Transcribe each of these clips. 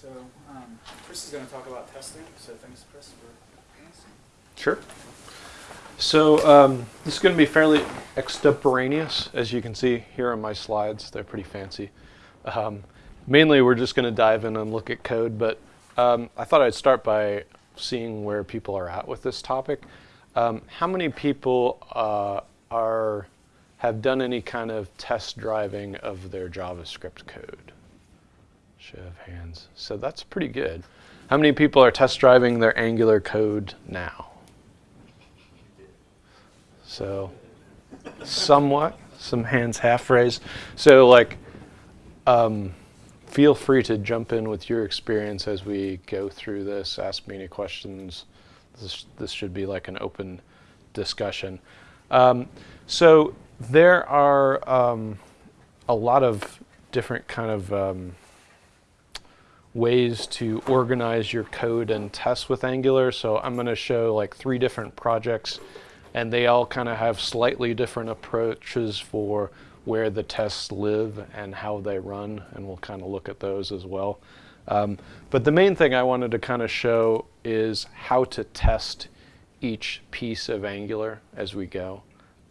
So um, Chris is going to talk about testing. So thanks, Chris, for Sure. So um, this is going to be fairly extemporaneous, as you can see here on my slides. They're pretty fancy. Um, mainly, we're just going to dive in and look at code, but um, I thought I'd start by seeing where people are at with this topic. Um, how many people uh, are have done any kind of test driving of their JavaScript code? Show of hands. So that's pretty good. How many people are test driving their Angular code now? So somewhat, some hands half raised. So like, um, feel free to jump in with your experience as we go through this. Ask me any questions. This, this should be like an open discussion. Um, so there are um, a lot of different kind of um, ways to organize your code and test with Angular. So I'm going to show like three different projects and they all kind of have slightly different approaches for where the tests live and how they run, and we'll kind of look at those as well. Um, but the main thing I wanted to kind of show is how to test each piece of Angular as we go.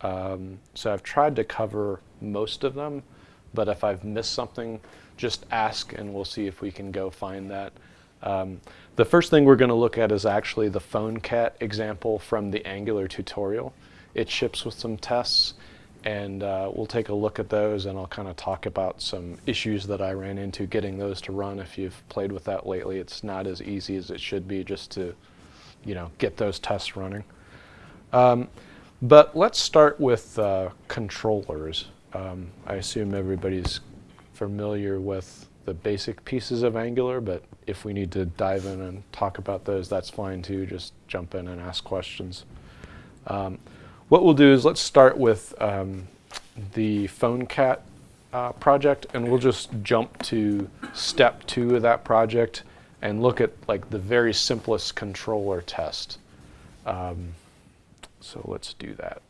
Um, so I've tried to cover most of them, but if I've missed something, just ask and we'll see if we can go find that. Um, the first thing we're going to look at is actually the PhoneCat example from the Angular tutorial. It ships with some tests, and uh, we'll take a look at those, and I'll kind of talk about some issues that I ran into getting those to run. If you've played with that lately, it's not as easy as it should be just to, you know, get those tests running. Um, but let's start with uh, controllers. Um, I assume everybody's familiar with the basic pieces of Angular, but if we need to dive in and talk about those, that's fine too. Just jump in and ask questions. Um, what we'll do is let's start with um, the PhoneCat uh, project, and we'll just jump to step two of that project and look at like the very simplest controller test. Um, so let's do that.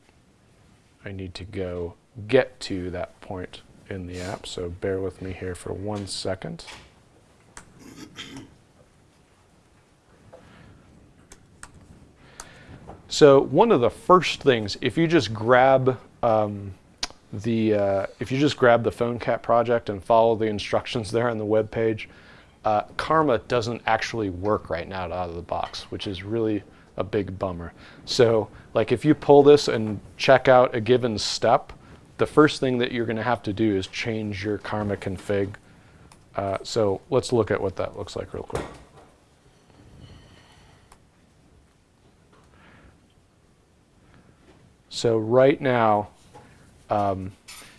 I need to go get to that point in the app, so bear with me here for one second. So one of the first things, if you just grab um, the, uh, if you just grab the PhoneCat project and follow the instructions there on the web page, uh, Karma doesn't actually work right now out of the box, which is really a big bummer. So like if you pull this and check out a given step, the first thing that you're going to have to do is change your karma config. Uh, so let's look at what that looks like real quick. So right now, um,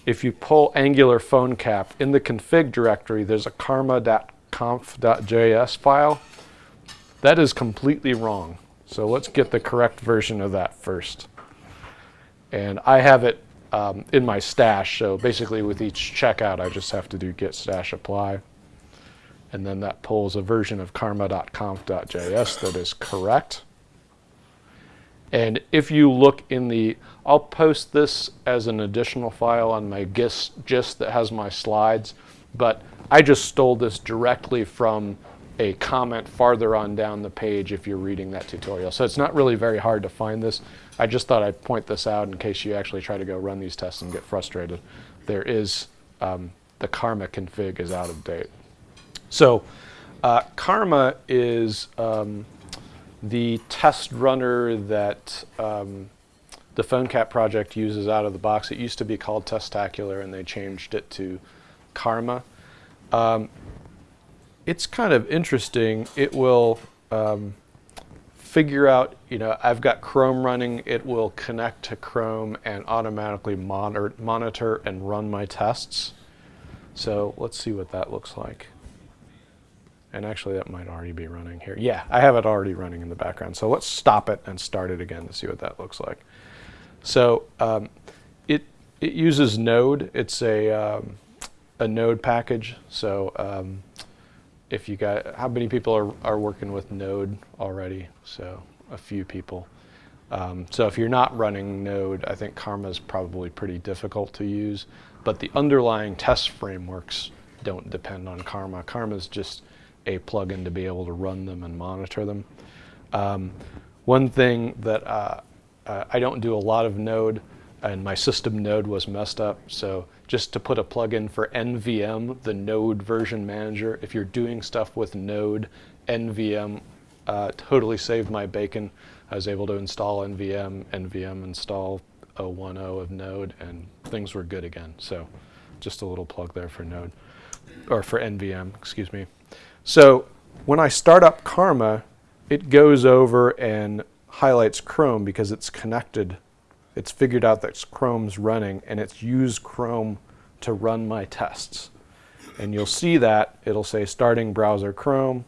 if you pull Angular PhoneCat, in the config directory, there's a karma.conf.js file. That is completely wrong. So let's get the correct version of that first. And I have it um, in my stash. So basically with each checkout, I just have to do git stash apply. And then that pulls a version of karma.conf.js that is correct. And if you look in the, I'll post this as an additional file on my gist, gist that has my slides, but I just stole this directly from a comment farther on down the page if you're reading that tutorial. So it's not really very hard to find this. I just thought I'd point this out in case you actually try to go run these tests and get frustrated. There is, um, the Karma config is out of date. So uh, Karma is um, the test runner that um, the PhoneCat project uses out of the box. It used to be called Testacular and they changed it to Karma. Um, it's kind of interesting. It will um, figure out, you know, I've got Chrome running, it will connect to Chrome and automatically monitor, monitor and run my tests. So let's see what that looks like. And actually that might already be running here. Yeah, I have it already running in the background. So let's stop it and start it again to see what that looks like. So um, it, it uses Node. It's a, um, a Node package. So um, if you got, how many people are, are working with Node already? So a few people. Um, so if you're not running Node, I think Karma is probably pretty difficult to use, but the underlying test frameworks don't depend on Karma. Karma is just a plugin to be able to run them and monitor them. Um, one thing that uh, uh, I don't do a lot of Node, and my system Node was messed up, so just to put a plugin for NVM, the Node version manager, if you're doing stuff with Node, NVM uh, totally saved my bacon. I was able to install NVM, NVM install 010 of Node, and things were good again. So just a little plug there for Node, or for NVM, excuse me. So when I start up Karma, it goes over and highlights Chrome because it's connected. It's figured out that Chrome's running, and it's used Chrome to run my tests. And you'll see that it'll say starting browser Chrome,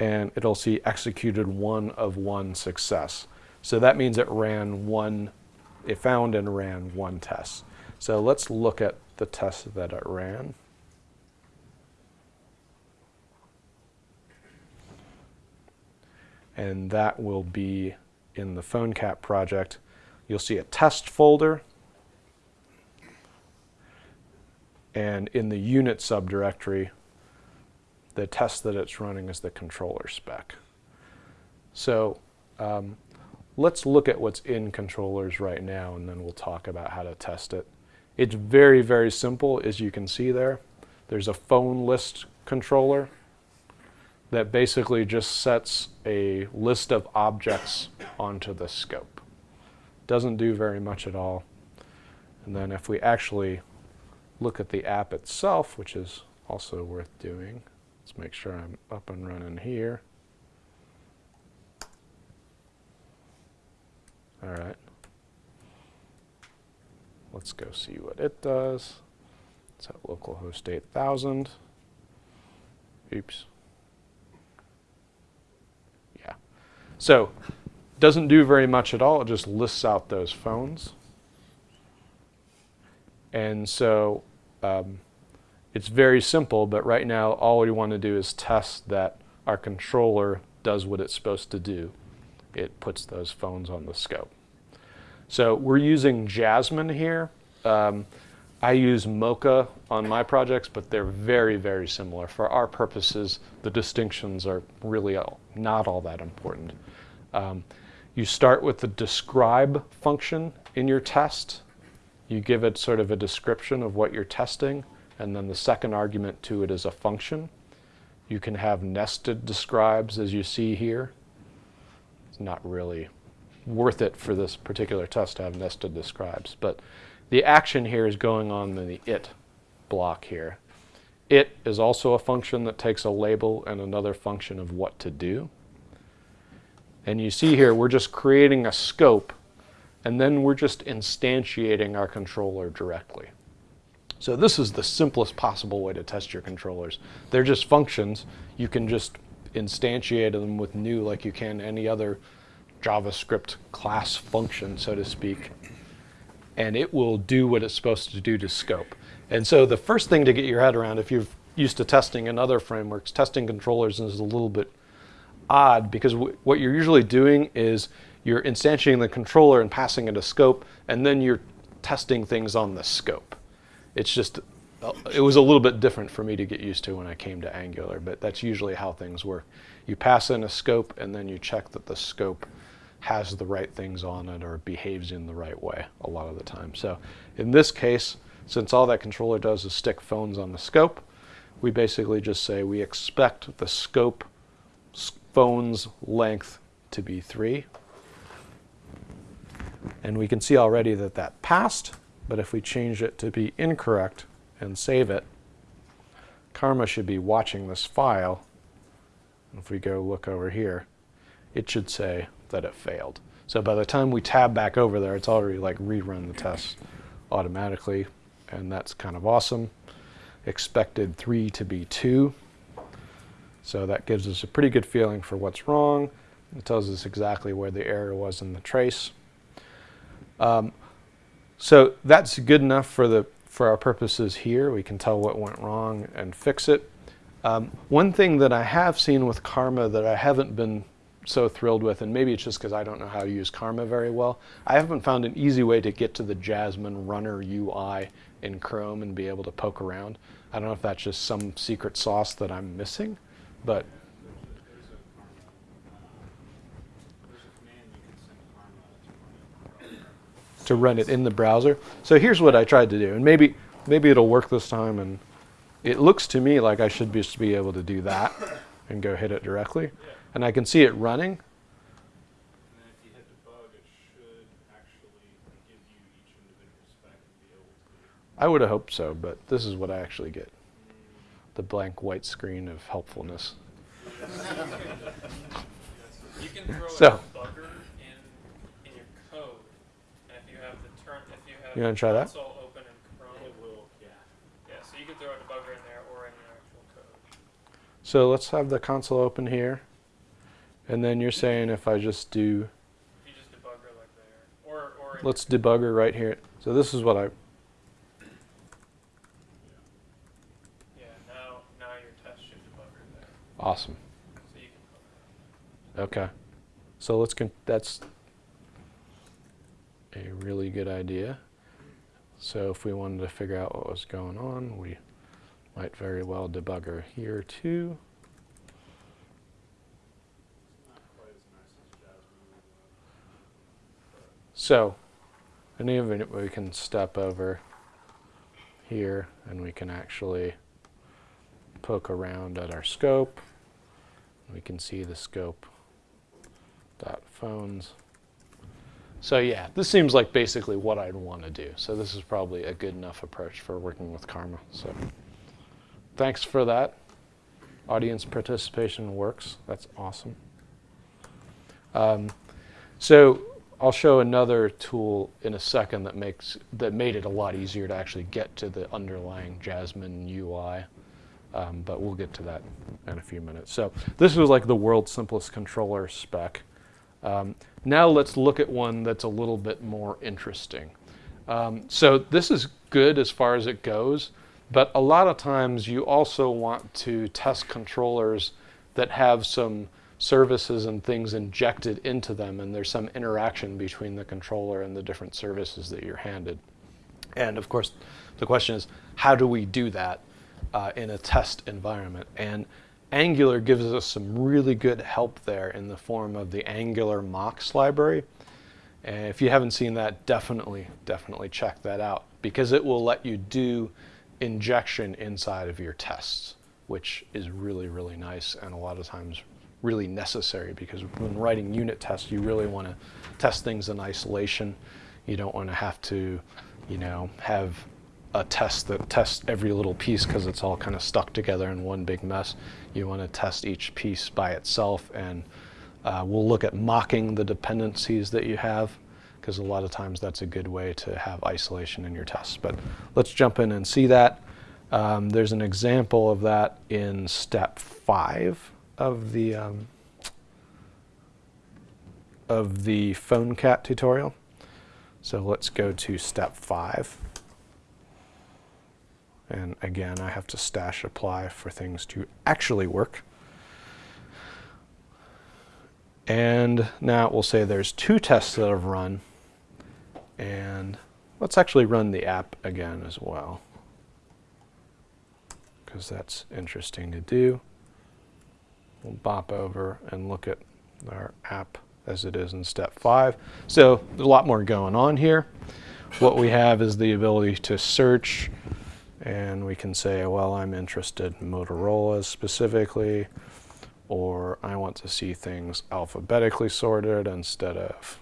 and it'll see executed one of one success. So that means it ran one, it found and ran one test. So let's look at the test that it ran. And that will be in the PhoneCat project. You'll see a test folder. And in the unit subdirectory, the test that it's running is the controller spec. So um, let's look at what's in controllers right now and then we'll talk about how to test it. It's very, very simple as you can see there. There's a phone list controller that basically just sets a list of objects onto the scope. Doesn't do very much at all. And then if we actually look at the app itself, which is also worth doing, Let's make sure I'm up and running here. All right. Let's go see what it does. It's at localhost 8000. Oops. Yeah. So, doesn't do very much at all. It just lists out those phones. And so, um, it's very simple, but right now all we want to do is test that our controller does what it's supposed to do. It puts those phones on the scope. So we're using Jasmine here. Um, I use Mocha on my projects, but they're very, very similar. For our purposes, the distinctions are really all, not all that important. Um, you start with the describe function in your test. You give it sort of a description of what you're testing and then the second argument to it is a function. You can have nested describes as you see here. It's not really worth it for this particular test to have nested describes, but the action here is going on in the it block here. It is also a function that takes a label and another function of what to do. And you see here, we're just creating a scope, and then we're just instantiating our controller directly. So this is the simplest possible way to test your controllers. They're just functions. You can just instantiate them with new like you can any other JavaScript class function, so to speak. And it will do what it's supposed to do to scope. And so the first thing to get your head around, if you're used to testing in other frameworks, testing controllers is a little bit odd because what you're usually doing is you're instantiating the controller and passing it a scope, and then you're testing things on the scope it's just, uh, it was a little bit different for me to get used to when I came to Angular, but that's usually how things work. You pass in a scope and then you check that the scope has the right things on it or behaves in the right way a lot of the time. So in this case, since all that controller does is stick phones on the scope, we basically just say we expect the scope phone's length to be 3. And we can see already that that passed. But if we change it to be incorrect and save it, Karma should be watching this file. If we go look over here, it should say that it failed. So by the time we tab back over there, it's already like rerun the test automatically, and that's kind of awesome. Expected 3 to be 2. So that gives us a pretty good feeling for what's wrong. It tells us exactly where the error was in the trace. Um, so that's good enough for, the, for our purposes here. We can tell what went wrong and fix it. Um, one thing that I have seen with Karma that I haven't been so thrilled with, and maybe it's just because I don't know how to use Karma very well, I haven't found an easy way to get to the Jasmine Runner UI in Chrome and be able to poke around. I don't know if that's just some secret sauce that I'm missing, but to run it. in the browser. So here's what I tried to do, and maybe maybe it'll work this time. And it looks to me like I should be, be able to do that and go hit it directly, and I can see it running. I would have hoped so, but this is what I actually get: the blank white screen of helpfulness. You can throw So- a debugger in in your code, and if you have the term, if you have You wanna try that? open in Chrome, It will, yeah. yeah, so you can throw a debugger in there or in your actual code. So let's have the console open here, and then you're saying if I just do, If you just debugger like there, or or let's debugger right here. So this is what I yeah, now now your test should debugger there, awesome. Okay. So let's that's a really good idea. So if we wanted to figure out what was going on, we might very well debugger here too. So any of it we can step over here and we can actually poke around at our scope. We can see the scope dot phones. So yeah, this seems like basically what I'd want to do. So this is probably a good enough approach for working with Karma. So thanks for that. Audience participation works. That's awesome. Um, so I'll show another tool in a second that makes that made it a lot easier to actually get to the underlying Jasmine UI. Um, but we'll get to that in a few minutes. So this was like the world's simplest controller spec. Um, now let's look at one that's a little bit more interesting. Um, so this is good as far as it goes, but a lot of times you also want to test controllers that have some services and things injected into them, and there's some interaction between the controller and the different services that you're handed. And of course, the question is, how do we do that uh, in a test environment? And Angular gives us some really good help there in the form of the Angular mocks library. And if you haven't seen that, definitely, definitely check that out because it will let you do injection inside of your tests, which is really, really nice and a lot of times really necessary because when writing unit tests, you really want to test things in isolation. You don't want to have to, you know, have a test that tests every little piece because it's all kind of stuck together in one big mess. You want to test each piece by itself, and uh, we'll look at mocking the dependencies that you have because a lot of times that's a good way to have isolation in your tests. But let's jump in and see that. Um, there's an example of that in step five of the um, of the PhoneCat tutorial. So let's go to step five. And again, I have to stash apply for things to actually work. And now we'll say there's two tests that have run. And let's actually run the app again as well. Because that's interesting to do. We'll bop over and look at our app as it is in step five. So there's a lot more going on here. What we have is the ability to search and we can say, well, I'm interested in Motorola specifically, or I want to see things alphabetically sorted instead of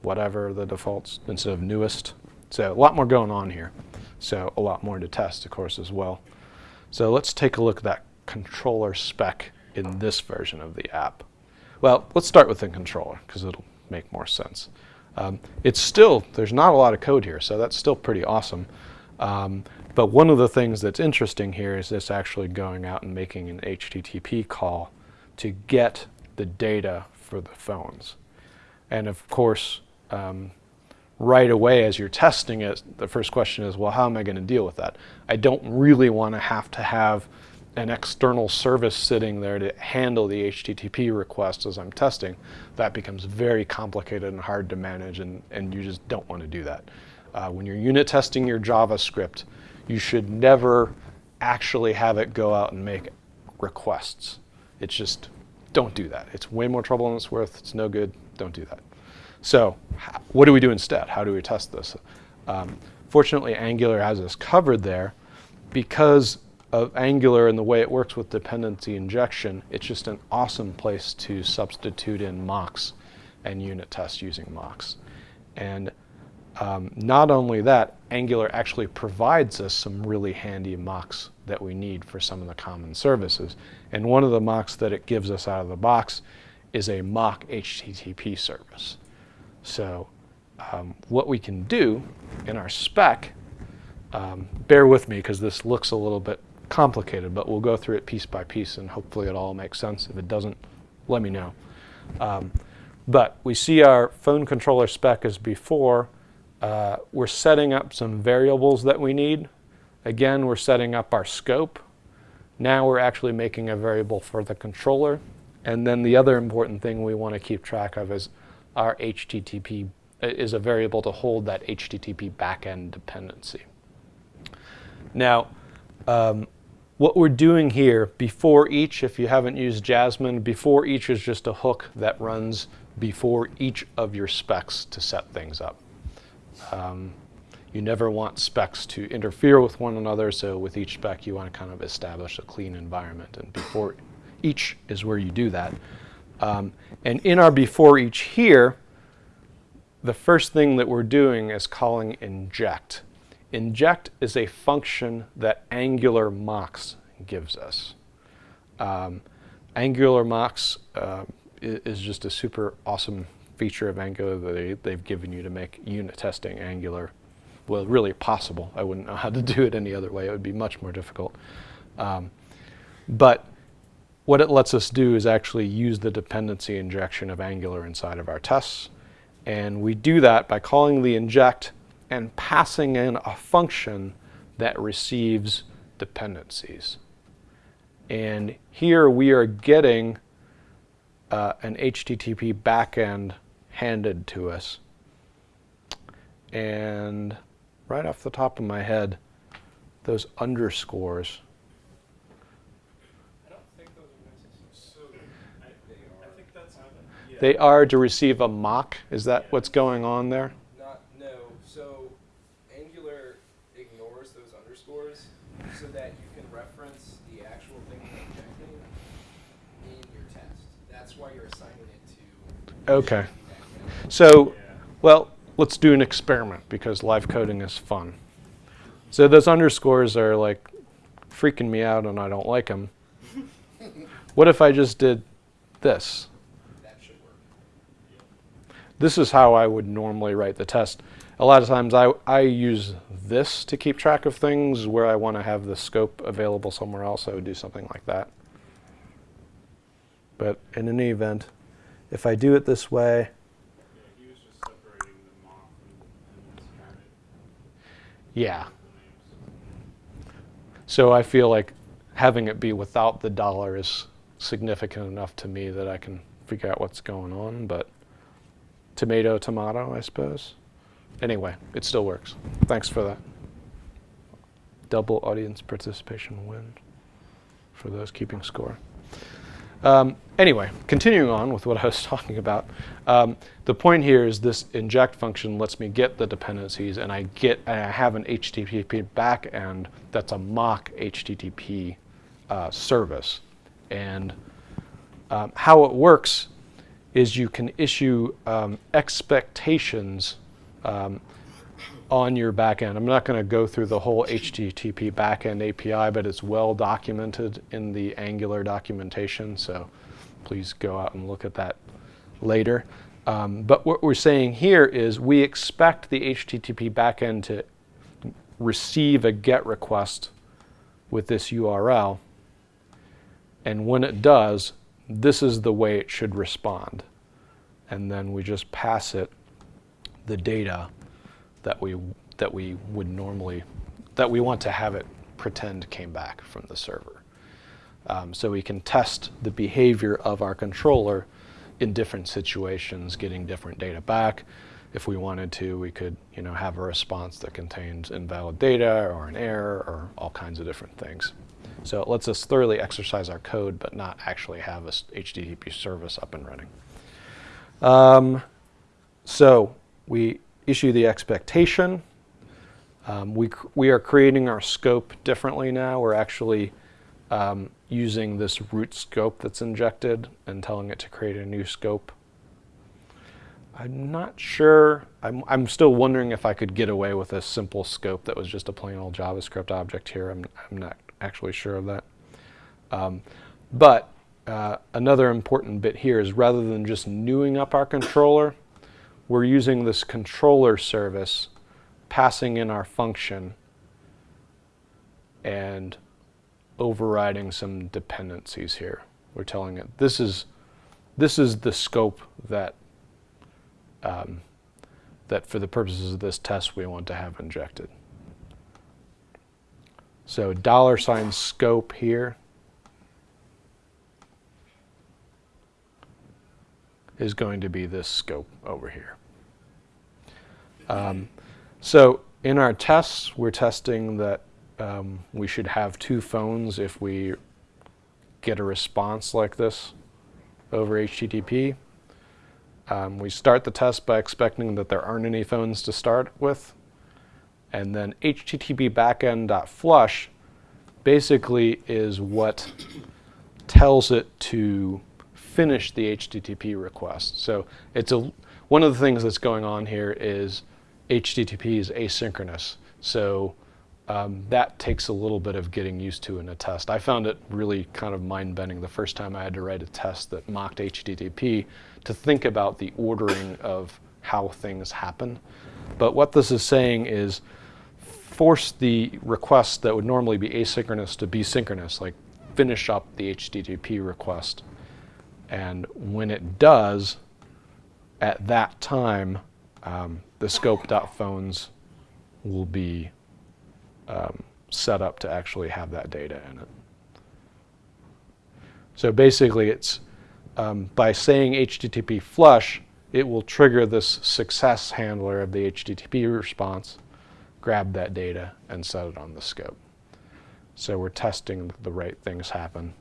whatever the defaults, instead of newest. So a lot more going on here. So a lot more to test, of course, as well. So let's take a look at that controller spec in this version of the app. Well, let's start with the controller because it'll make more sense. Um, it's still, there's not a lot of code here, so that's still pretty awesome. Um, but one of the things that's interesting here is this actually going out and making an HTTP call to get the data for the phones. And of course, um, right away as you're testing it, the first question is, well, how am I going to deal with that? I don't really want to have to have an external service sitting there to handle the HTTP request as I'm testing. That becomes very complicated and hard to manage, and, and you just don't want to do that. Uh, when you're unit testing your JavaScript, you should never actually have it go out and make requests. It's just, don't do that. It's way more trouble than it's worth. It's no good. Don't do that. So what do we do instead? How do we test this? Um, fortunately, Angular has us covered there. Because of Angular and the way it works with dependency injection, it's just an awesome place to substitute in mocks and unit tests using mocks. And um, not only that, Angular actually provides us some really handy mocks that we need for some of the common services. And one of the mocks that it gives us out of the box is a mock HTTP service. So um, what we can do in our spec, um, bear with me because this looks a little bit complicated, but we'll go through it piece by piece and hopefully it all makes sense. If it doesn't, let me know. Um, but we see our phone controller spec as before. Uh, we're setting up some variables that we need. Again, we're setting up our scope. Now we're actually making a variable for the controller. And then the other important thing we want to keep track of is our HTTP uh, is a variable to hold that HTTP backend dependency. Now, um, what we're doing here before each, if you haven't used Jasmine, before each is just a hook that runs before each of your specs to set things up. Um, you never want specs to interfere with one another, so with each spec you want to kind of establish a clean environment, and before each is where you do that. Um, and in our before each here, the first thing that we're doing is calling inject. Inject is a function that Angular mocks gives us. Um, Angular mocks uh, is just a super awesome feature of Angular that they, they've given you to make unit testing Angular, well, really possible. I wouldn't know how to do it any other way. It would be much more difficult. Um, but what it lets us do is actually use the dependency injection of Angular inside of our tests. And we do that by calling the inject and passing in a function that receives dependencies. And here we are getting uh, an HTTP backend handed to us. And right off the top of my head, those underscores I don't think those are necessary. So, I, I think that's how that, yeah. They are to receive a mock. Is that what's going on there? Not, no, so Angular ignores those underscores so that you can reference the actual thing you're injecting in your test. That's why you're assigning it to. Okay. So, well, let's do an experiment because live coding is fun. So those underscores are like freaking me out and I don't like them. What if I just did this? That should work. This is how I would normally write the test. A lot of times I, I use this to keep track of things where I want to have the scope available somewhere else. I would do something like that. But in any event, if I do it this way, Yeah, he was just separating them off and, and had it yeah. So I feel like having it be without the dollar is significant enough to me that I can figure out what's going on, but tomato, tomato, I suppose. Anyway, it still works. Thanks for that. Double audience participation win for those keeping score. Um, anyway, continuing on with what I was talking about, um, the point here is this inject function lets me get the dependencies, and I get and I have an HTTP backend that's a mock HTTP uh, service, and um, how it works is you can issue um, expectations um, on your backend. I'm not going to go through the whole HTTP backend API, but it's well documented in the Angular documentation, so please go out and look at that later. Um, but what we're saying here is we expect the HTTP backend to receive a GET request with this URL, and when it does, this is the way it should respond. And then we just pass it the data that we that we would normally that we want to have it pretend came back from the server. Um, so we can test the behavior of our controller in different situations, getting different data back. if we wanted to, we could you know, have a response that contains invalid data or an error or all kinds of different things. So it lets us thoroughly exercise our code, but not actually have a HTTP service up and running. Um, so we issue the expectation. Um, we, we are creating our scope differently now. We're actually um, using this root scope that's injected and telling it to create a new scope. I'm not sure. I'm, I'm still wondering if I could get away with a simple scope that was just a plain old JavaScript object here. I'm, I'm not actually sure of that. Um, but uh, another important bit here is rather than just newing up our controller, we're using this controller service, passing in our function, and overriding some dependencies here. We're telling it this is this is the scope that um, that for the purposes of this test we want to have injected. So dollar sign scope here is going to be this scope over here. Um, so in our tests, we're testing that um, we should have two phones if we get a response like this over HTTP. Um, we start the test by expecting that there aren't any phones to start with. And then HTTP backend.flush basically is what tells it to finish the HTTP request. So it's a one of the things that's going on here is HTTP is asynchronous. So um, that takes a little bit of getting used to in a test. I found it really kind of mind-bending the first time I had to write a test that mocked HTTP to think about the ordering of how things happen. But what this is saying is force the request that would normally be asynchronous to be synchronous, like finish up the HTTP request. And when it does, at that time, um, the scope.phones will be um, set up to actually have that data in it. So basically, it's um, by saying HTTP flush, it will trigger this success handler of the HTTP response, grab that data, and set it on the scope. So we're testing the right things happen.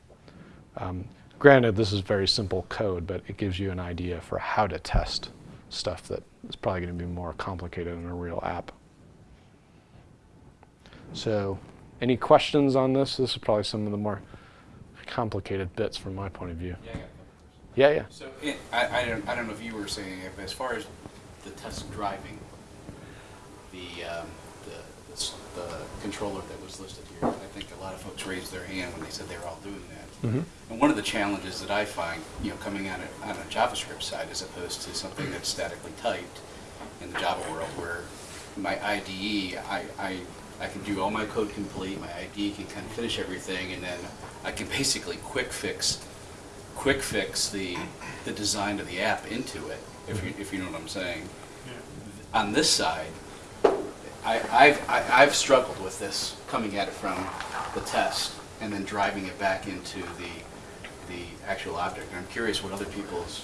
Um, granted, this is very simple code, but it gives you an idea for how to test stuff that is probably going to be more complicated in a real app. So, any questions on this? This is probably some of the more complicated bits from my point of view. Yeah, I got a couple Yeah, yeah. So, it, I, I don't, I don't know if you were saying it, but as far as the test driving, the, um, the, the, controller that was listed here, I think a lot of folks raised their hand when they said they were all doing that. Mhm. And one of the challenges that I find, you know, coming on a, on a JavaScript side as opposed to something that's statically typed in the Java world where my IDE, I, I, I can do all my code complete, my IDE can kind of finish everything, and then I can basically quick fix, quick fix the, the design of the app into it, if you, if you know what I'm saying. On this side, I, I've, I- I've struggled with this, coming at it from the test and then driving it back into the, the actual object. And I'm curious what other people's,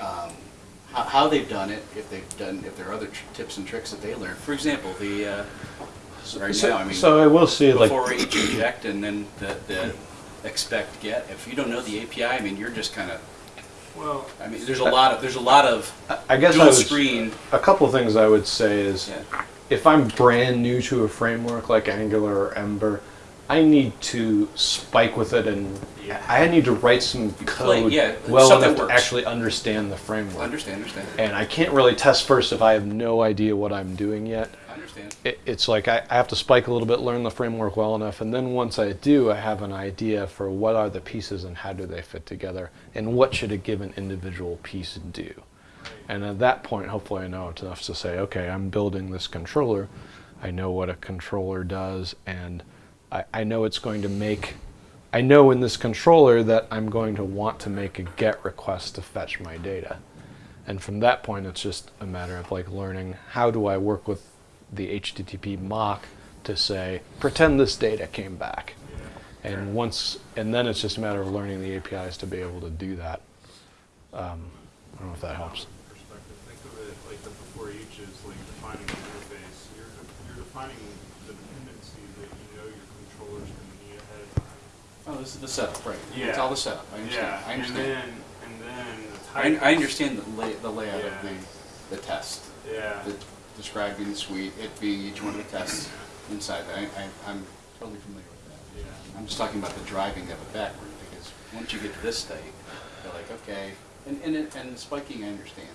um, how, how they've done it, if they've done, if there are other tr- tips and tricks that they learned. For example, the, uh, right now, I mean. so I will say, like, Before each inject and then the, the expect get, if you don't know the API, I mean, you're just kind of, Well, I mean, there's a lot of, there's a lot of I guess I dual would, screen. a couple of things I would say is Yeah. If I'm brand new to a framework like Angular or Ember, I need to spike with it and I need to write some code yeah, well enough to actually understand the framework. Understand, understand. And I can't really test first if I have no idea what I'm doing yet. I understand. It, it's like I, I have to spike a little bit, learn the framework well enough, and then once I do, I have an idea for what are the pieces and how do they fit together, and what should a given individual piece do. And at that point, hopefully, I know it's enough to say, okay, I'm building this controller. I know what a controller does, and I, I know it's going to make. I know in this controller that I'm going to want to make a GET request to fetch my data. And from that point, it's just a matter of like learning how do I work with the HTTP mock to say, pretend this data came back. And once, and then it's just a matter of learning the APIs to be able to do that. Um, don't know if that helps. Perspective. Think of it like the before each is like defining the interface. You're, you're defining the dependency that you know your controller's going to need ahead of time. Oh, this is the setup, right. Yeah. It's all the setup. I understand. Yeah. I understand. And then, and then the I, I, understand the, lay, the layout yeah. of the, the test. Yeah. The, describing the suite, it being each one of the tests inside that. I, am totally familiar with that. Yeah. I'm just talking about the driving of it backward because once you get to this state, you're like, okay, and, and, it- and spiking, I understand.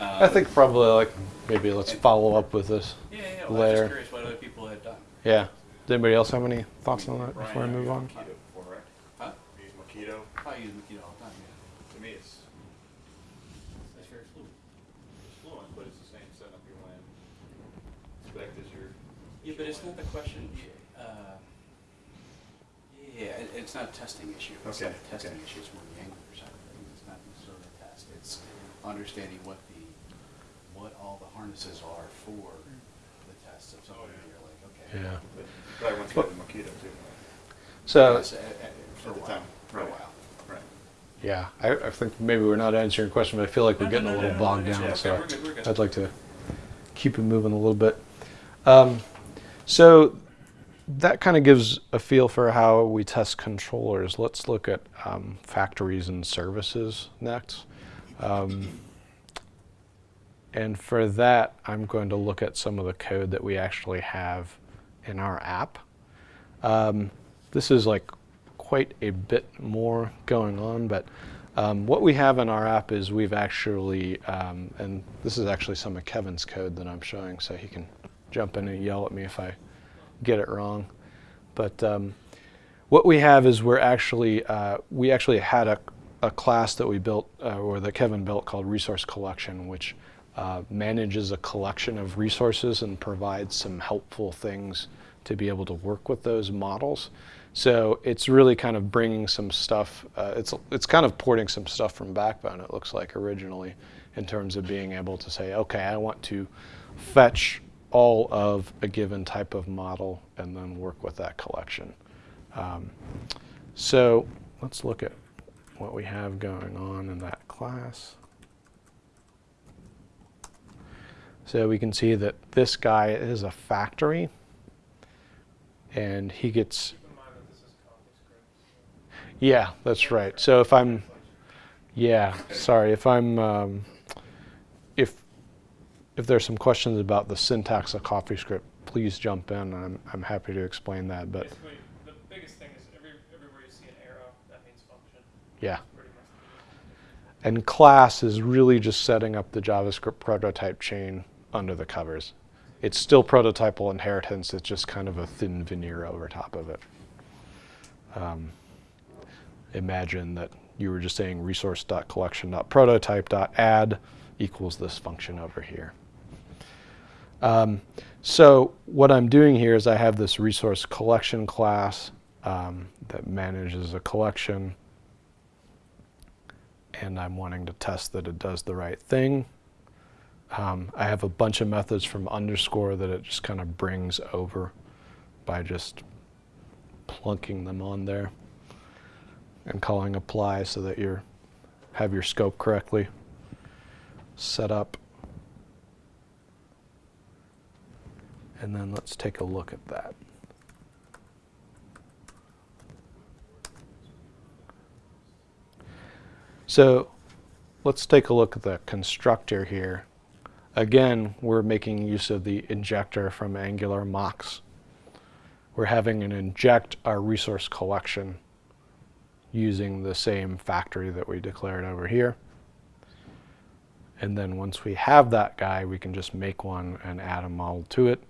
I Um, think probably like maybe let's follow up with this. Yeah, yeah, well, I'm just curious what other people had done. Yeah. Does anybody else have any thoughts on that Brian, before I move on? Mockito before, right? Huh? You use Mockito? I use Mockito all the time, yeah. To me, it's, That's very fluid. it's fluent, but it's the same setup you want to expect as your. Yeah, but it's not the question, uh, yeah, it, it's not a testing issue. It's not Okay, a testing okay. issue, it's more the Angular side of things. It's not necessarily a test. It's understanding what the, what all the harnesses are for the tests of something that you're like, okay. Yeah. But you probably went through the Mockito too. So Yes, For a the while, time, for a while. Right. yeah, I, I think maybe we're not answering your question, but I feel like we're getting a little no, no, bogged down. okay, so we're good, we're good. I'd like to keep it moving a little bit. Um, so that kind of gives a feel for how we test controllers. Let's look at um, factories and services next. Um, and for that, I'm going to look at some of the code that we actually have in our app. Um, this is like quite a bit more going on, but um, what we have in our app is we've actually, um, and this is actually some of Kevin's code that I'm showing, so he can jump in and yell at me if I get it wrong. But um, what we have is we're actually, uh, we actually had a, a class that we built, uh, or that Kevin built called Resource Collection, which uh, manages a collection of resources and provides some helpful things to be able to work with those models. So it's really kind of bringing some stuff, uh, it's, it's kind of porting some stuff from Backbone, it looks like originally, in terms of being able to say, okay, I want to fetch all of a given type of model and then work with that collection. Um, so let's look at what we have going on in that class. So we can see that this guy is a factory and he gets, Keep in mind that this is yeah, that's right. So if I'm, yeah, sorry, if I'm, um, if, if there's some questions about the syntax of CoffeeScript, please jump in. I'm, I'm happy to explain that, but Basically, the biggest thing is every, everywhere you see an arrow, that means function. Yeah. And class is really just setting up the JavaScript prototype chain under the covers. It's still prototypal inheritance, it's just kind of a thin veneer over top of it. Um, imagine that you were just saying resource.collection.prototype.add equals this function over here. Um, so what I'm doing here is I have this resource collection class um, that manages a collection and I'm wanting to test that it does the right thing. Um, I have a bunch of methods from underscore that it just kind of brings over by just plunking them on there and calling apply so that you have your scope correctly set up. And then let's take a look at that. So let's take a look at the constructor here. Again, we're making use of the injector from Angular mocks. We're having an inject our resource collection using the same factory that we declared over here. And then once we have that guy, we can just make one and add a model to it.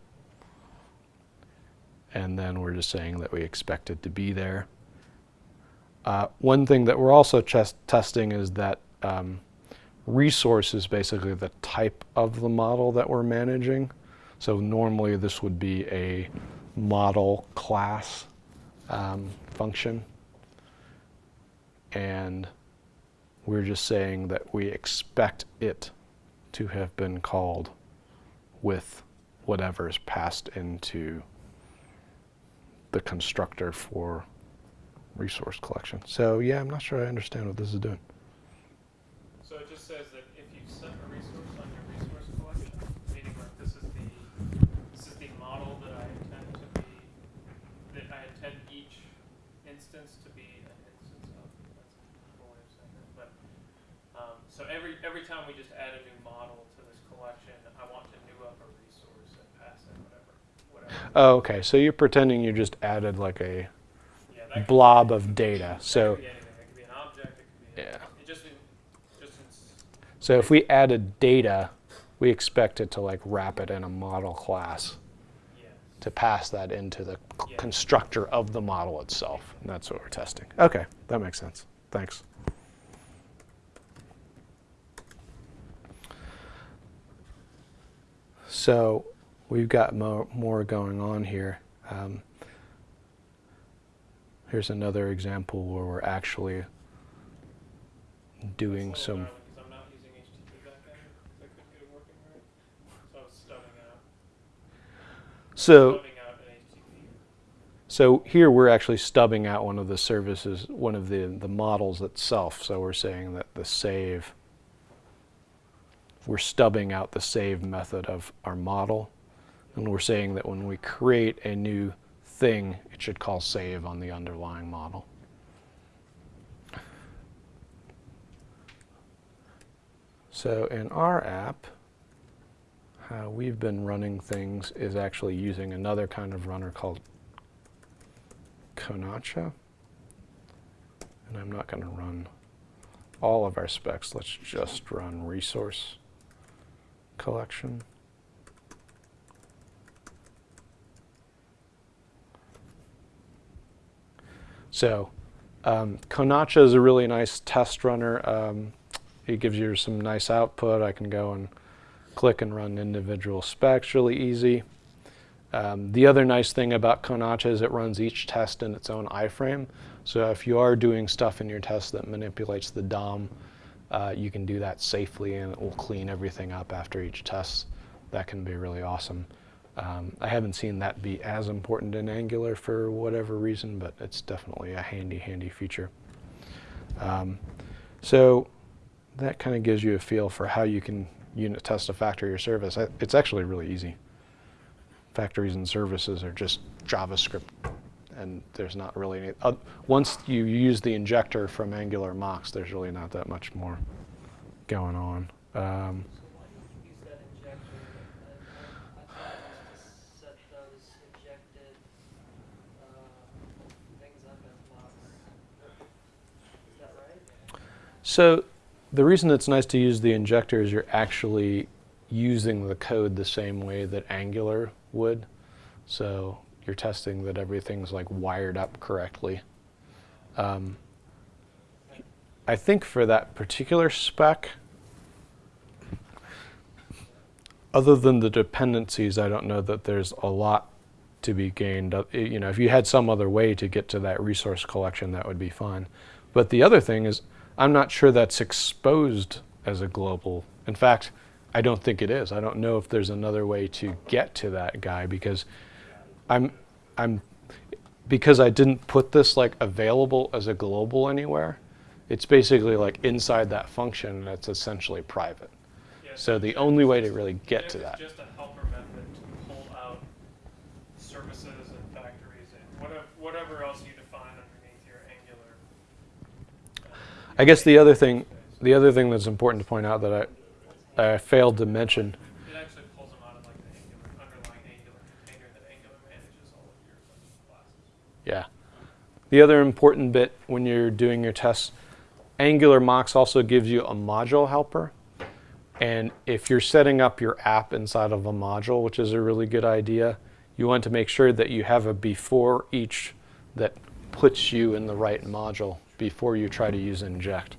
And then we're just saying that we expect it to be there. Uh, one thing that we're also testing is that um, resource is basically the type of the model that we're managing. So normally this would be a model class um, function. And we're just saying that we expect it to have been called with whatever is passed into the constructor for resource collection. So yeah, I'm not sure I understand what this is doing. So it just says that if you set a resource on your resource collection, meaning like this is the this is the model that I intend to be that I intend each instance to be an instance of. That's a way of saying. But um, so every every time we just add a new model to this collection, I want to new up a resource and pass it whatever. whatever. Oh, okay. So you're pretending you just added like a blob of data. So could be anything. It could be an object. It could be. Yeah. A, it just in, just in, s- so if we added data, we expect it to like wrap it in a model class to pass that into the constructor of the model itself. And that's what we're testing. Okay, that makes sense. Thanks. So we've got more, more going on here. Um, here's another example where we're actually doing little some. darling 'cause I'm not using HTTP backend. 'cause I couldn't get it working right. So stubbing out. So stubbing out an HTTP. So here we're actually stubbing out one of the services, one of the, the models itself. So we're saying that the save, we're stubbing out the save method of our model. And we're saying that when we create a new thing, it should call save on the underlying model. So in our app, how we've been running things is actually using another kind of runner called Konacha. And I'm not going to run all of our specs. Let's just run resource collection. So um, Konacha is a really nice test runner. Um, it gives you some nice output. I can go and click and run individual specs really easy. Um, the other nice thing about Konacha is it runs each test in its own iframe. So if you are doing stuff in your test that manipulates the DOM, uh, you can do that safely and it will clean everything up after each test. That can be really awesome. Um, I haven't seen that be as important in Angular for whatever reason, but it's definitely a handy, handy feature. Um, so that kind of gives you a feel for how you can unit test a factory or service. I- It's actually really easy. Factories and services are just JavaScript, and there's not really any. Uh, once you use the injector from Angular mocks, there's really not that much more going on. Um, So why do you use that injector? I, I, I thought it was to set those injected uh, things up as blocks. Is that right? So the reason it's nice to use the injector is you're actually using the code the same way that Angular would. So you're testing that everything's like wired up correctly. Um, I think for that particular spec, other than the dependencies, I don't know that there's a lot to be gained. You know, if you had some other way to get to that resource collection, that would be fine. But the other thing is, I'm not sure that's exposed as a global. In fact, I don't think it is. I don't know if there's another way to get to that guy because I'm, I'm, because I didn't put this like available as a global anywhere. It's basically like inside that function, and it's essentially private. Yeah, So the only way to really get to that. just a helper method to pull out services and factories and whatever, whatever else you define underneath your Angular. uh, I guess the other thing, the other thing that's important to point out that I, I failed to mention It actually pulls them out of like the Angular, underlying Angular container that Angular manages all of your classes. Yeah. The other important bit when you're doing your tests, Angular Mocks also gives you a module helper. And if you're setting up your app inside of a module, which is a really good idea, you want to make sure that you have a before each that puts you in the right module before you try to use inject.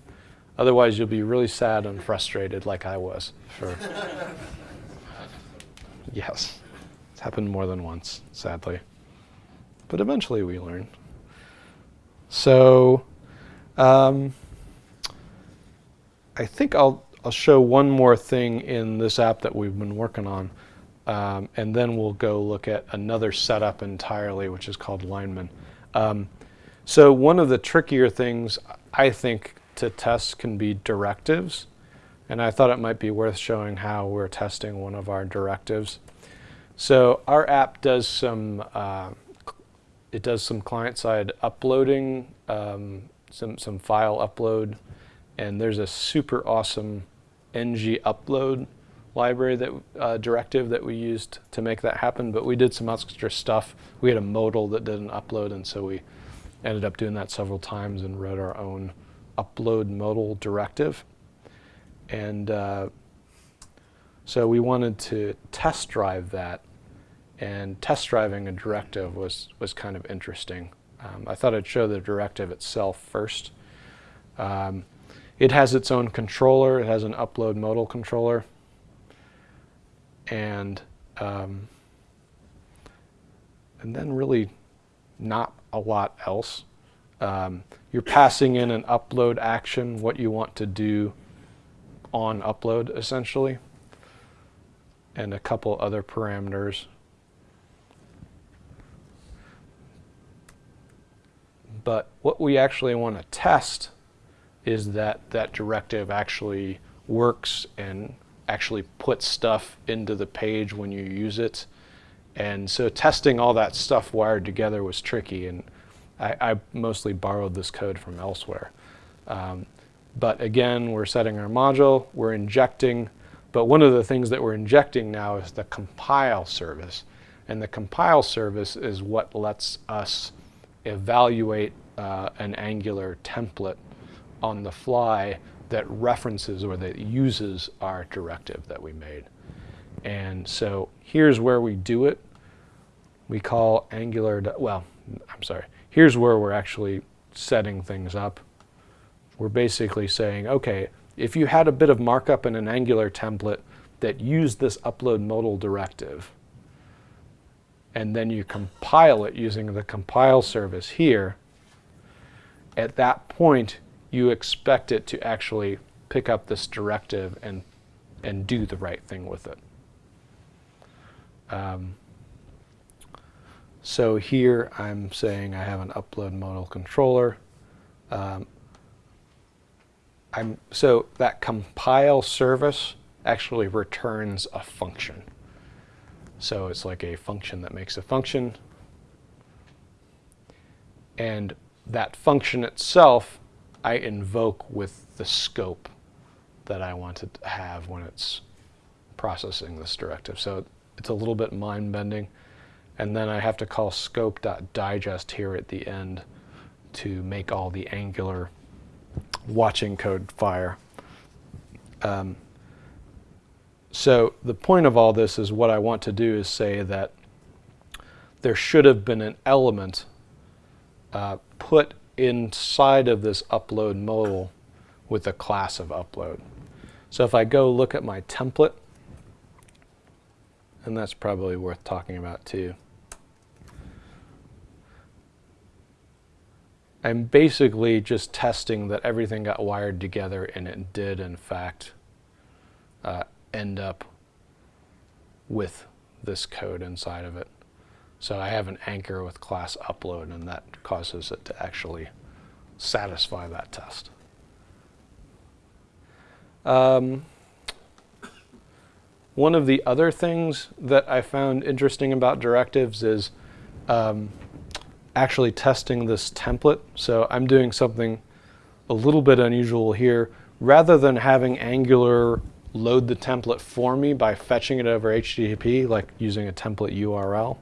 Otherwise, you'll be really sad and frustrated like I was for Yes. It's happened more than once, sadly. But eventually we learn. So um, I think I'll, I'll show one more thing in this app that we've been working on. Um, and then we'll go look at another setup entirely, which is called Lineman. Um, so one of the trickier things I think to test can be directives. And I thought it might be worth showing how we're testing one of our directives. So our app does some uh, it does some client-side uploading, um, some some file upload, and there's a super awesome ng upload library that uh, directive that we used to make that happen. But we did some extra stuff. We had a modal that did an upload, and so we ended up doing that several times and wrote our own upload modal directive. And uh, so we wanted to test drive that, and test driving a directive was, was kind of interesting. Um, I thought I'd show the directive itself first. Um, it has its own controller. It has an upload modal controller. And, um, and then really not a lot else. Um, you're passing in an upload action, what you want to do on upload essentially, and a couple other parameters. But what we actually want to test is that that directive actually works and actually puts stuff into the page when you use it. And so testing all that stuff wired together was tricky, and I, I mostly borrowed this code from elsewhere. Um, but again, we're setting our module, we're injecting, but one of the things that we're injecting now is the compile service. And the compile service is what lets us evaluate uh, an Angular template on the fly that references or that uses our directive that we made. And so here's where we do it. We call Angular, well, I'm sorry. Here's where we're actually setting things up. We're basically saying, okay, if you had a bit of markup in an Angular template that used this upload modal directive, and then you compile it using the compile service here, at that point, you expect it to actually pick up this directive and, and do the right thing with it. Um, so here I'm saying I have an upload modal controller. Um, I'm, so that compile service actually returns a function. So it's like a function that makes a function. And that function itself I invoke with the scope that I want to have when it's processing this directive. So it's a little bit mind-bending. And then I have to call scope.digest here at the end to make all the Angular watching code fire. Um, so the point of all this is what I want to do is say that there should have been an element uh, put inside of this upload modal with a class of upload. So if I go look at my template, and that's probably worth talking about too. I'm basically just testing that everything got wired together and it did in fact uh, end up with this code inside of it. So I have an anchor with class upload and that causes it to actually satisfy that test. Um, one of the other things that I found interesting about directives is um, actually testing this template. So I'm doing something a little bit unusual here. Rather than having Angular load the template for me by fetching it over HTTP, like using a template URL,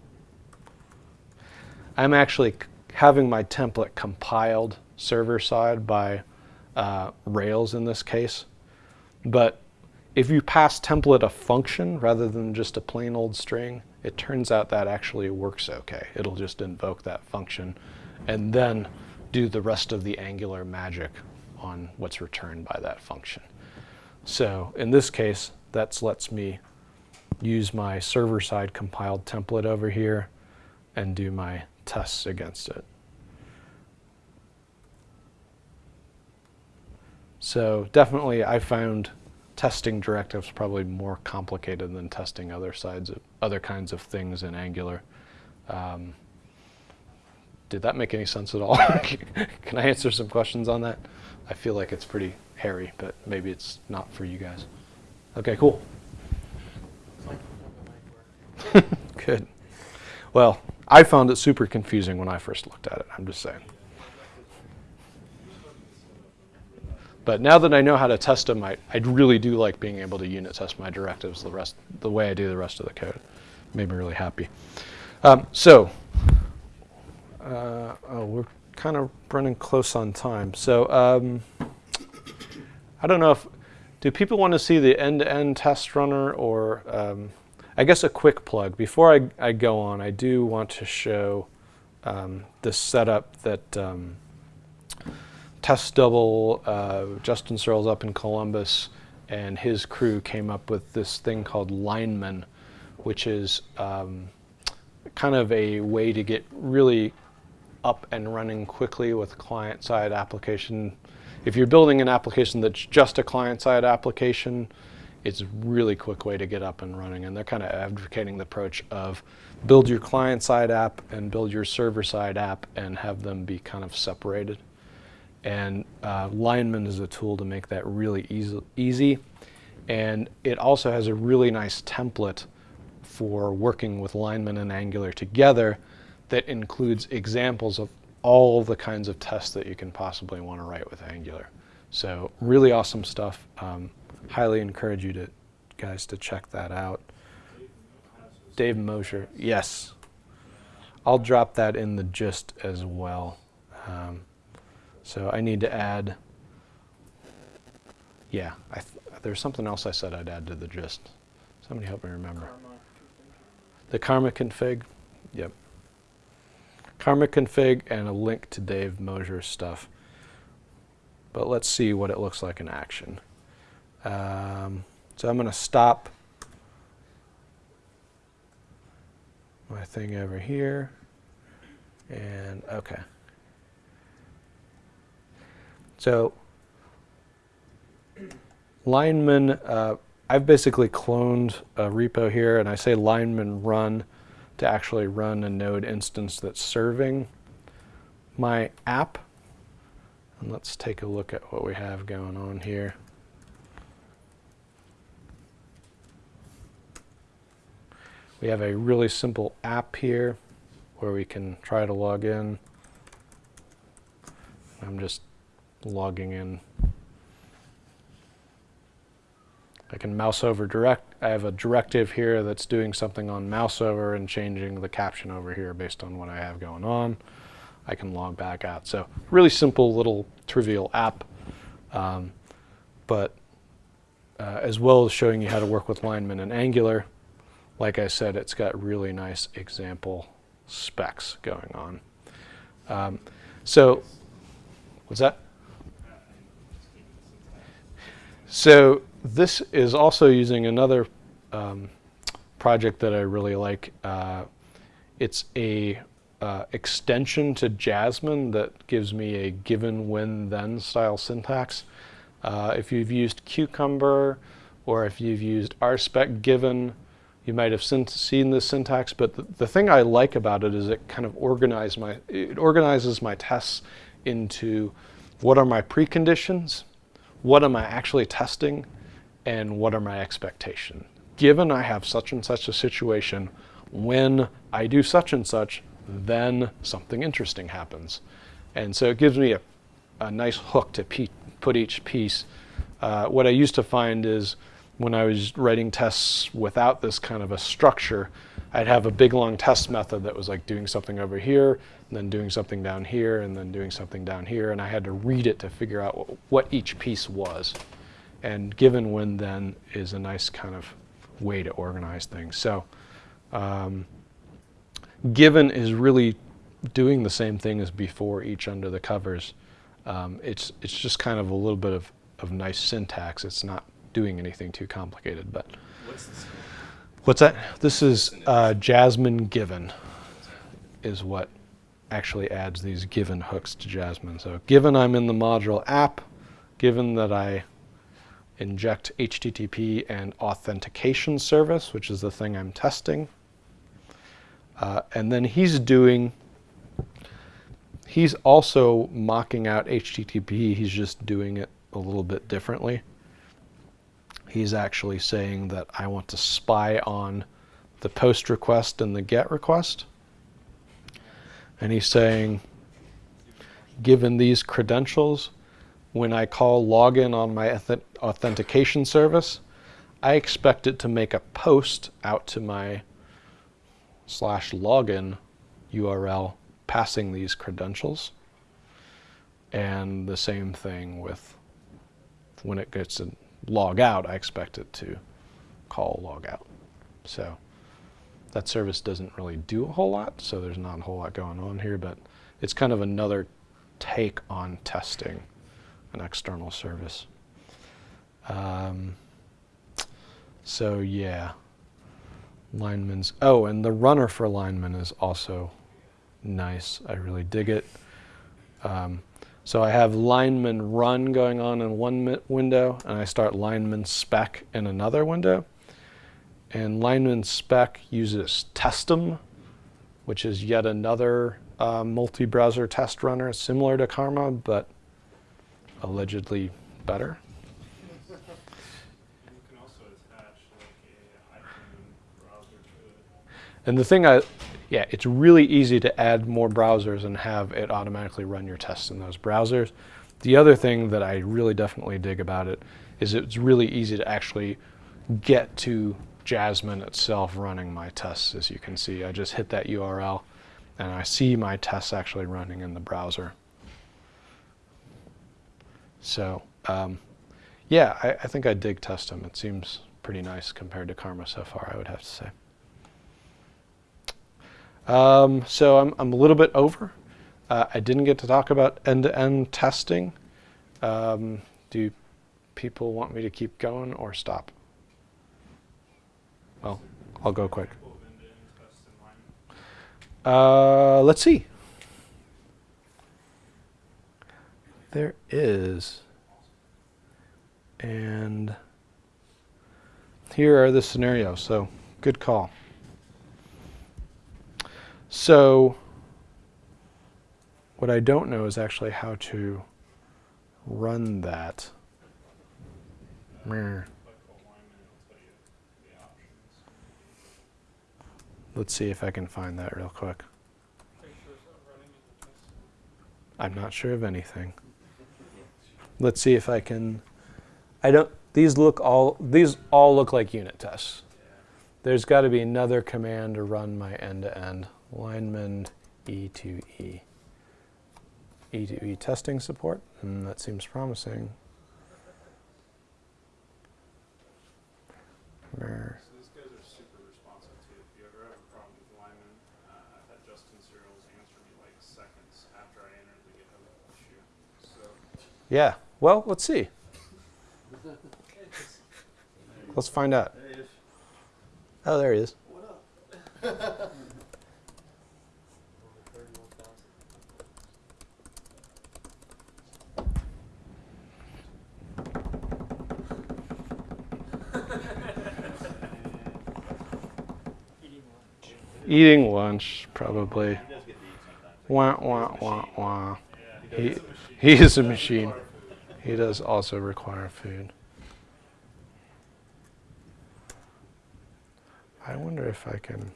I'm actually having my template compiled server side by uh, Rails in this case. But if you pass template a function rather than just a plain old string, it turns out that actually works okay. It'll just invoke that function and then do the rest of the Angular magic on what's returned by that function. So in this case, that lets me use my server-side compiled template over here and do my tests against it. So definitely I found testing directives probably more complicated than testing other sides of other kinds of things in Angular. Um, did that make any sense at all? Can I answer some questions on that? I feel like it's pretty hairy, but maybe it's not for you guys. Okay, cool. Good. Well, I found it super confusing when I first looked at it. I'm just saying. But now that I know how to test them, I, I really do like being able to unit test my directives the rest the way I do the rest of the code. Made me really happy. Um, so, uh, oh, we're kind of running close on time. So, um, I don't know if do people want to see the end-to-end test runner or um, I guess a quick plug before I, I go on. I do want to show um, this setup that. Um, test double, uh, Justin Searls up in Columbus, and his crew came up with this thing called Lineman, which is um, kind of a way to get really up and running quickly with client-side application. If you're building an application that's just a client-side application, it's a really quick way to get up and running. And they're kind of advocating the approach of build your client-side app and build your server-side app and have them be kind of separated. And uh, Lineman is a tool to make that really easy, easy. And it also has a really nice template for working with Lineman and Angular together that includes examples of all the kinds of tests that you can possibly want to write with Angular. So really awesome stuff. Um, highly encourage you to guys to check that out. Dave Mosher, yes. I'll drop that in the gist as well. Um, so I need to add, yeah, I th there's something else I said I'd add to the gist. Somebody help me remember. The karma config, yep. Karma config and a link to Dave Mosher's stuff. But let's see what it looks like in action. Um, so I'm going to stop my thing over here. And okay. So lineman, uh, I've basically cloned a repo here, and I say lineman run to actually run a node instance that's serving my app. And let's take a look at what we have going on here. We have a really simple app here where we can try to log in. I'm just logging in. I can mouse over direct. I have a directive here that's doing something on mouse over and changing the caption over here based on what I have going on. I can log back out. So really simple little trivial app, um, but uh, as well as showing you how to work with lineman and Angular, like I said, it's got really nice example specs going on. Um, so, what's that? So this is also using another um, project that I really like. Uh, it's a uh, extension to Jasmine that gives me a given when then style syntax. Uh, if you've used Cucumber or if you've used rspec given, you might have seen this syntax, but the, the thing I like about it is it kind of organize my, it organizes my tests into what are my preconditions, what am I actually testing and what are my expectations? Given I have such and such a situation, when I do such and such, then something interesting happens. And so it gives me a, a nice hook to put each piece. Uh, what I used to find is when I was writing tests without this kind of a structure, I'd have a big long test method that was like doing something over here, and then doing something down here, and then doing something down here, and I had to read it to figure out what, each piece was. And given when then is a nice kind of way to organize things. So um, given is really doing the same thing as before each under the covers. Um, it's, it's just kind of a little bit of, of nice syntax. It's not doing anything too complicated. But What's that? This is uh, Jasmine given is what actually adds these given hooks to Jasmine. So given I'm in the module app, given that I inject HTTP and authentication service, which is the thing I'm testing. Uh, and then he's doing, he's also mocking out HTTP, he's just doing it a little bit differently. He's actually saying that I want to spy on the post request and the get request. And he's saying, given these credentials, when I call login on my authentication service, I expect it to make a post out to my slash login URL passing these credentials. And the same thing with when it gets to log out, I expect it to call log out. So that service doesn't really do a whole lot, so there's not a whole lot going on here, but it's kind of another take on testing an external service. Um, so yeah, lineman's. Oh, and the runner for lineman is also nice. I really dig it. Um, so I have lineman run going on in one window, and I start lineman spec in another window. And lineman spec uses Testem, which is yet another uh, multi-browser test runner similar to Karma, but allegedly better. You can also attach like a iPhone browser to it. And the thing I, yeah, it's really easy to add more browsers and have it automatically run your tests in those browsers. The other thing that I really definitely dig about it is it's really easy to actually get to Jasmine itself running my tests. As you can see, I just hit that URL and I see my tests actually running in the browser. So, um, yeah, I, I think I dig Testem. It seems pretty nice compared to Karma so far, I would have to say. Um, so I'm, I'm a little bit over. Uh, I didn't get to talk about end-to-end testing. Um, do people want me to keep going or stop? Well, I'll go quick. Uh, let's see. There is. And here are the scenarios. So, good call. So, what I don't know is actually how to run that. Let's see if I can find that real quick. I'm not sure of anything. Let's see if I can. I don't. These look all. These all look like unit tests. There's got to be another command to run my end-to-end lineman E to E. E to E E to E testing support. Hmm, that seems promising. Mer- So these guys are super responsive too. If you ever have a problem with lineman, uh, I've had Justin Searls answer me like seconds after I entered the issue. Yeah. Well, let's see. Let's find out. Oh, there he is. Eating lunch, probably. Wah, wah, wah, wah. He, he is a machine. He does also require food. I wonder if I can.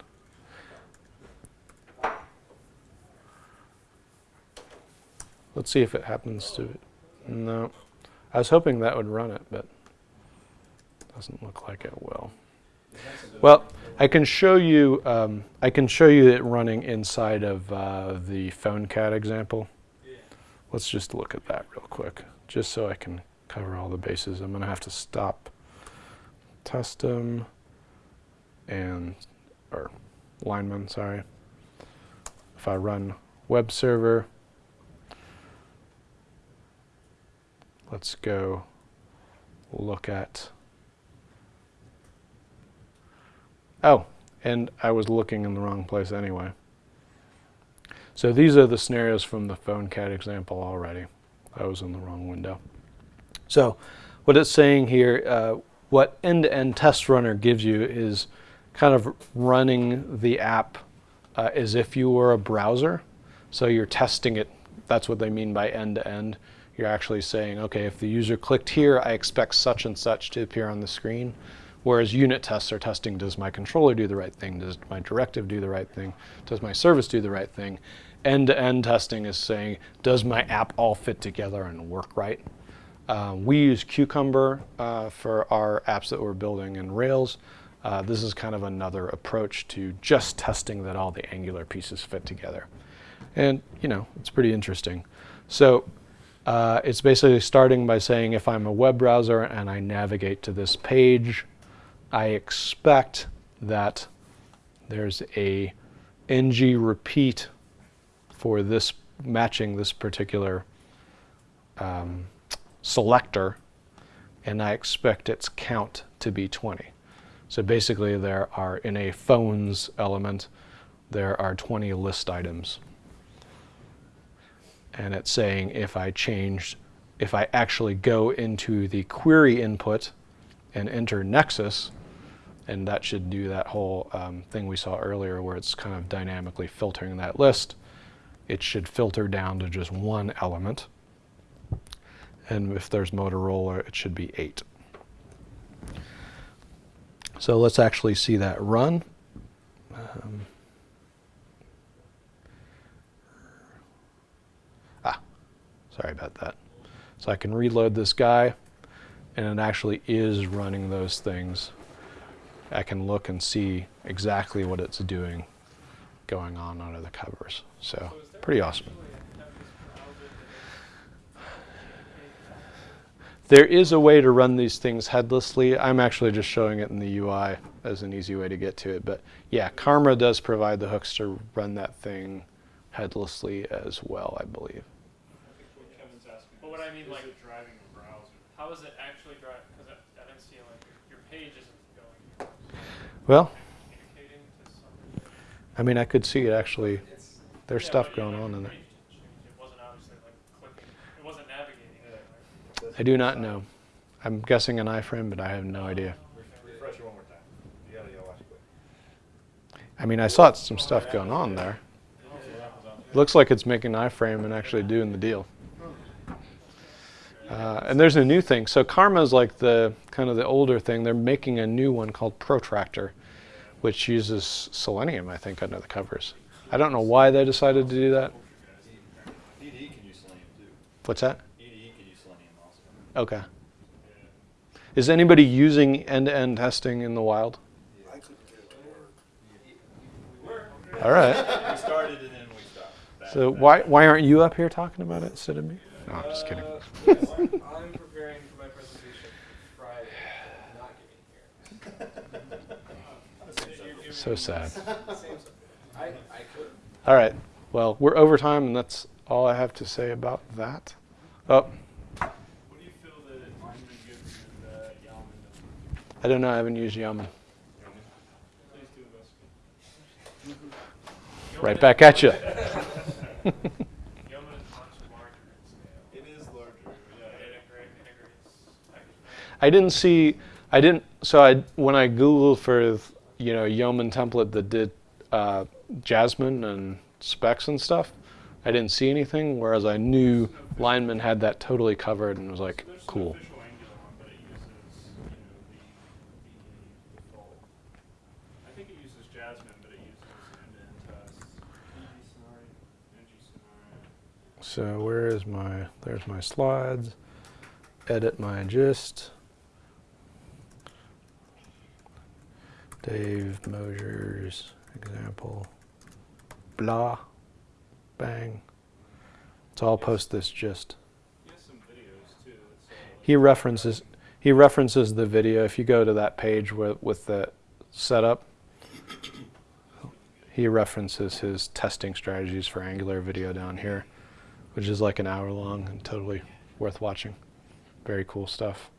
Let's see if it happens to. No. I was hoping that would run it, but doesn't look like it will. Well, I can show you. Um, I can show you it running inside of uh, the PhoneCat example. Let's just look at that real quick, just so I can cover all the bases. I'm going to have to stop Testem and, or lineman, sorry. If I run web server, let's go look at, oh, and I was looking in the wrong place anyway. So these are the scenarios from the PhoneCat example already. I was in the wrong window. So what it's saying here, uh, what end-to-end test runner gives you is kind of running the app uh, as if you were a browser. So you're testing it. That's what they mean by end-to-end. You're actually saying, okay, if the user clicked here, I expect such and such to appear on the screen. Whereas unit tests are testing, does my controller do the right thing? Does my directive do the right thing? Does my service do the right thing? End-to-end testing is saying, does my app all fit together and work right? Uh, we use Cucumber uh, for our apps that we're building in Rails. Uh, this is kind of another approach to just testing that all the Angular pieces fit together. And, you know, it's pretty interesting. So uh, it's basically starting by saying if I'm a web browser and I navigate to this page, I expect that there's a ng repeat for this matching this particular um, selector, and I expect its count to be 20. So basically there are, in a phones element, there are 20 list items. And it's saying if I change, if I actually go into the query input and enter Nexus, and that should do that whole um, thing we saw earlier where it's kind of dynamically filtering that list, it should filter down to just one element. And if there's Motorola, it should be eight. So let's actually see that run. Um, ah, sorry about that. So I can reload this guy, and it actually is running those things. I can look and see exactly what it's doing going on under the covers. So, pretty awesome. There is a way to run these things headlessly. I'm actually just showing it in the UI as an easy way to get to it. But yeah, Karma does provide the hooks to run that thing headlessly as well, I believe. I what But what I mean, like- driving a browser? How is it actually driving? Because I, I didn't see like your, your page isn't going Well. I mean, I could see it actually. There's Yeah, stuff going on in there. I do not know. I'm guessing an iframe, but I have no idea. I mean, I saw some stuff going on there. Looks like it's making an iframe and actually doing the deal. Uh, and there's a new thing. So Karma is like the kind of the older thing. They're making a new one called Protractor, which uses Selenium, I think, under the covers. I don't know why they decided to do that. What's that? Okay. Is anybody using end-to-end testing in the wild? All right. We started and then we stopped. So why why aren't you up here talking about it instead of me? No, I'm just kidding. Uh, yes, I'm preparing for my presentation Friday, not getting here. So sad. Same, I, I could. All right. Well, we're over time, and that's all I have to say about that. Oh, What do you feel that Lineman gives and Yeoman doesn't? I don't know. I haven't used Yeoman. Please do investigate. Right back at you. Yeoman is much larger in scale. It is larger, yeah. It integrate, integrates package I didn't see. I didn't. So I when I googled for you know Yeoman template that did uh, Jasmine and specs and stuff, I didn't see anything. Whereas I knew Lineman had that totally covered and was like, cool. an official Angular one, but it uses, you know, the, the default. I think it uses Jasmine, but it uses end-to-end tests. NG scenario, NG scenario. So where is my, there's my slides, edit my gist. Dave Mosher's example, blah, bang. So I'll post this uh, He references, he references the video. If you go to that page with, with the setup, he references his testing strategies for Angular video down here, which is like an hour long and totally worth watching. Very cool stuff.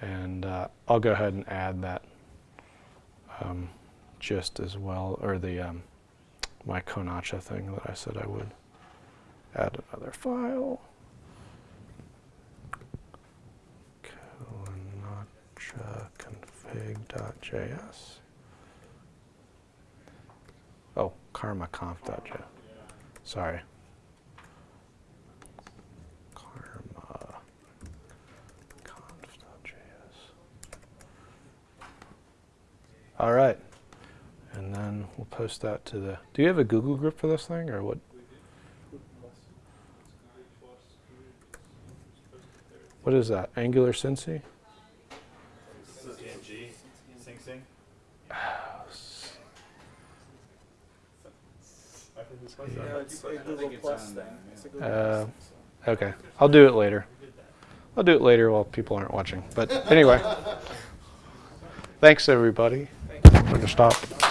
And uh, I'll go ahead and add that um, as well, or the um, my Konacha thing that I said I would. Add another file. Konacha config.js. Oh, karmaconf.js. Sorry. All right. And then we'll post that to the, do you have a Google group for this thing or what? What is that? Angular Cincy? CNG. Sing Sing. Yeah, it's a Google Uh, okay, I'll do it later. I'll do it later while people aren't watching. But anyway, thanks everybody. I'm to stop.